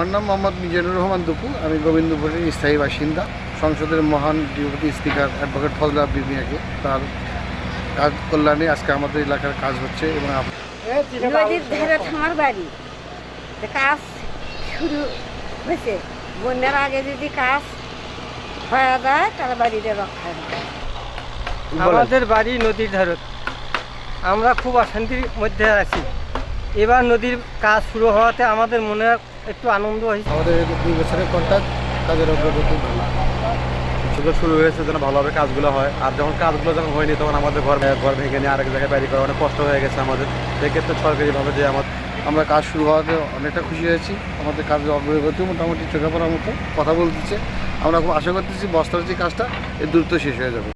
আমার নাম মোহাম্মদ মিজানুর রহমান দুপু আমি গোবিন্দপুরের স্থায়ী বাসিন্দা সংসদের মহান ডিপুটি স্পিকার অ্যাডভোকেট ফজলা আব্দি মিয়াকে তার কাজ কল্যাণে আজকে আমাদের এলাকার কাজ হচ্ছে এবং নদীর ধারে আমার বাড়ি। কাজ শুরু হয়েছে। বন্যার আগে যদি কাজ হয়ে যায় তাহলে বাড়িটা রক্ষা আমাদের বাড়ি নদীর ধারত আমরা খুব অশান্তির মধ্যে আছি। এবার নদীর কাজ শুরু হওয়াতে আমাদের মনে একটু আনন্দ হয়েছে। আমাদের দুই বছরের কন্ট্রাক্ট কাজের অগ্রগতি ভালো। সুযোগ শুরু হয়েছে যেন ভালোভাবে কাজগুলো হয়। আর যখন কাজগুলো যখন হয়নি তখন আমাদের ঘর ঘর ভেঙে নিয়ে আরেক জায়গায় বাড়ি করা অনেক কষ্ট হয়ে গেছে আমাদের। সেক্ষেত্রে সরকারিভাবে যে আমাদের আমরা কাজ শুরু হওয়াতে অনেকটা খুশি হয়েছি। আমাদের কাজের অগ্রগতি মোটামুটি চোখে পড়ার মতো কথা বলতেছে। আমরা খুব আশা করতেছি বস্তার যে কাজটা এর দ্রুত শেষ হয়ে যাবে।